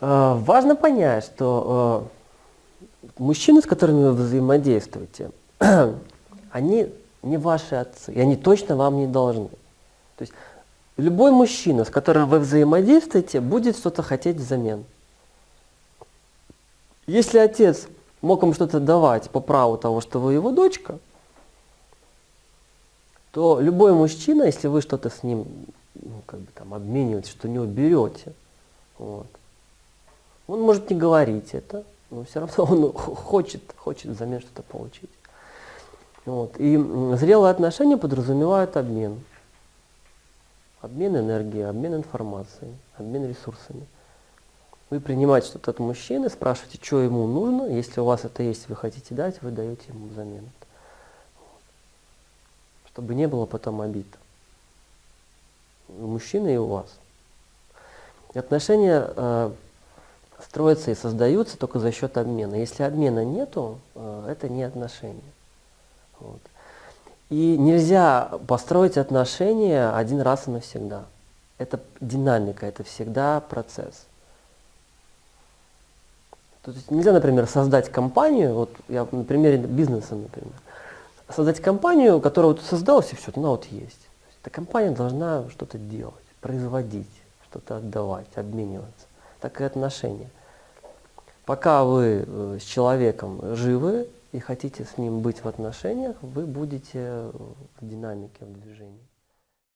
Э, Важно понять, что э, мужчины, с которыми вы взаимодействуете, они не ваши отцы, и они точно вам не должны. То есть любой мужчина, с которым вы взаимодействуете, будет что-то хотеть взамен. Если отец мог вам что-то давать по праву того, что вы его дочка, то любой мужчина, если вы что-то с ним ну, как бы там обмениваетесь, что него берете, вот, он может не говорить это, но все равно он хочет, хочет взамен что-то получить. Вот. И зрелые отношения подразумевают обмен. Обмен энергией, обмен информацией, обмен ресурсами. Вы принимаете что-то от мужчины, спрашиваете, что ему нужно. Если у вас это есть, вы хотите дать, вы даете ему взамен. Чтобы не было потом обид. У мужчины и у вас. Отношения э, строятся и создаются только за счет обмена. Если обмена нету, э, это не отношения. Вот. И нельзя построить отношения один раз и навсегда. Это динамика, это всегда процесс. То есть нельзя, например, создать компанию, вот я на примере бизнеса, например, создать компанию, которая вот создалась и все, она вот есть. есть эта компания должна что-то делать, производить, что-то отдавать, обмениваться. Так и отношения. Пока вы э, с человеком живы, и хотите с ним быть в отношениях, вы будете в динамике, в движении.